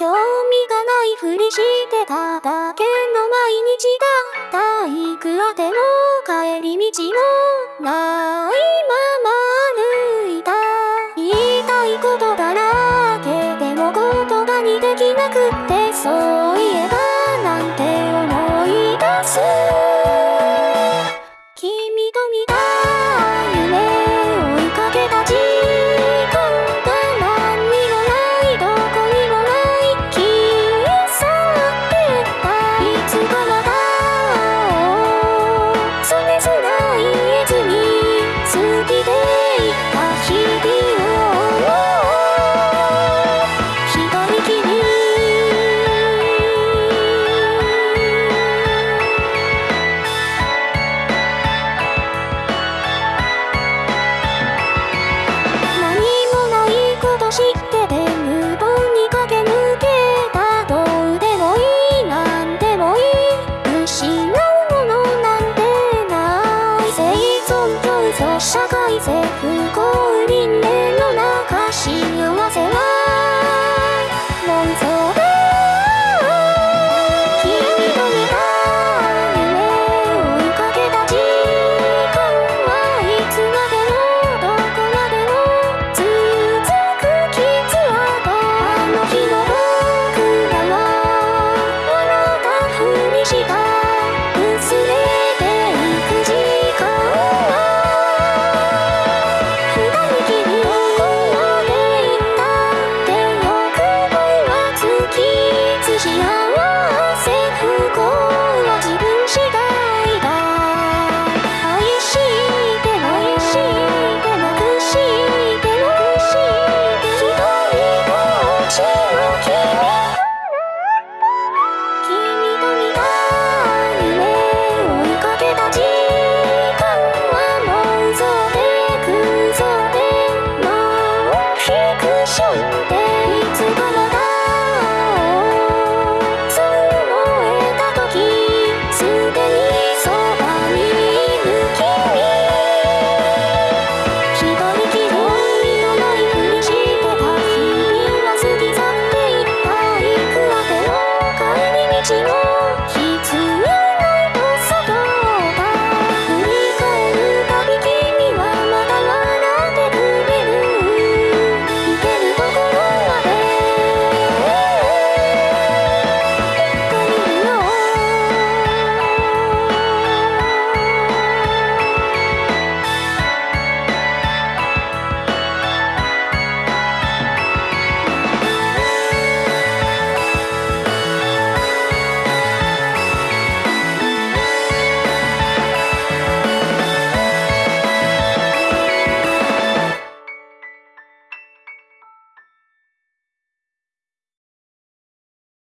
興味がないふりしてただけの毎日だ体育あての帰り道もないまま歩いた言いたいことだらけでも言葉にできなくってそう社会性不幸に廻の中幸せ